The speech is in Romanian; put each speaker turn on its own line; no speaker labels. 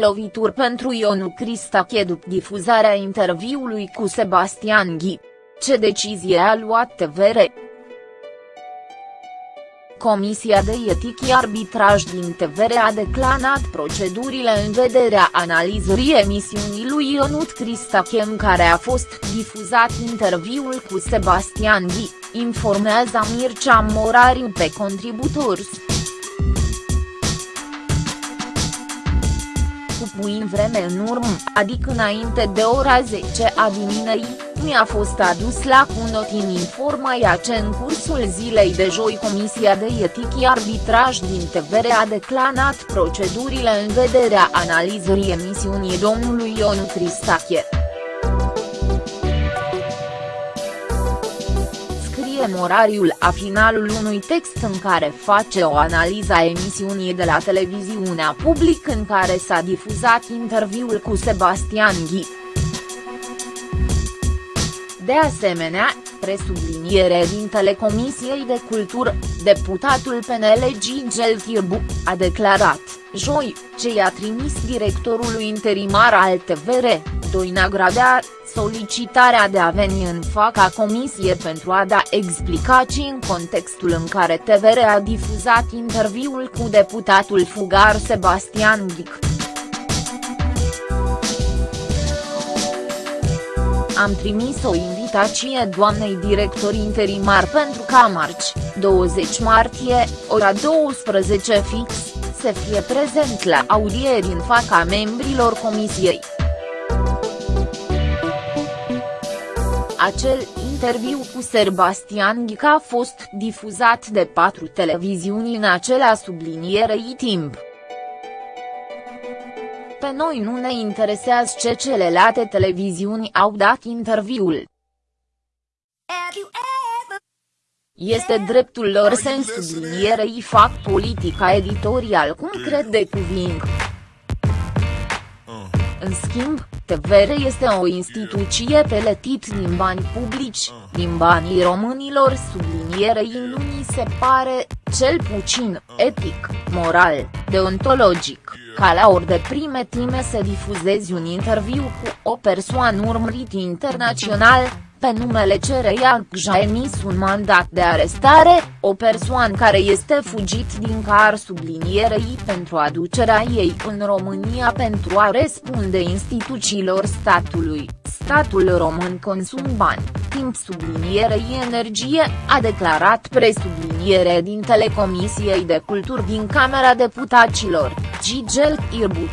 Lovituri pentru Ionu Cristache după difuzarea interviului cu Sebastian Ghi. Ce decizie a luat TVR? Comisia de Etică Arbitraj din TVR a declanat procedurile în vederea analizării emisiunii lui Ionut Cristache în care a fost difuzat interviul cu Sebastian Ghi, informează Mircea Morariu pe Contributors. Cu puțin vreme în urmă, adică înainte de ora 10 a dimineții, mi-a fost adus la cunotin informația ce în cursul zilei de joi Comisia de Etică Arbitraj din TVR a declanat procedurile în vederea analizării emisiunii domnului Ion Cristache. Morariul a finalul unui text în care face o analiză a emisiunii de la televiziunea public în care s-a difuzat interviul cu Sebastian Ghi. De asemenea, presubliniere din Telecomisiei de Cultură, deputatul PNL Gigel Tirbu, a declarat, joi, ce i-a trimis directorului interimar al TVR, Doina Gradea, solicitarea de a veni în faca comisie pentru a da explicații în contextul în care TVR a difuzat interviul cu deputatul fugar Sebastian Ghic. Am trimis o invitație doamnei director interimar pentru ca marți, 20 martie, ora 12 fix, să fie prezent la audieri în faca membrilor comisiei. Acel interviu cu Sebastian Ghica a fost difuzat de patru televiziuni în acela sublinierei timp. Pe noi nu ne interesează ce celelalte televiziuni au dat interviul. Este dreptul lor să în sublinierei fac politica editorial cum cred de cuvint. În schimb, TVR este o instituție peletit din bani publici, din banii românilor sublinierei nu mi se pare, cel puțin, etic, moral, deontologic, ca la ori de prime time să difuzezi un interviu cu o persoană urmărit internațional, pe numele cereia a emis un mandat de arestare, o persoană care este fugit din car sublinierei pentru aducerea ei în România pentru a răspunde instituțiilor statului, statul român consum bani, timp sublinierei energie, a declarat presubliniere din Telecomisiei de Culturi din Camera Deputaților, Gigel Irbu.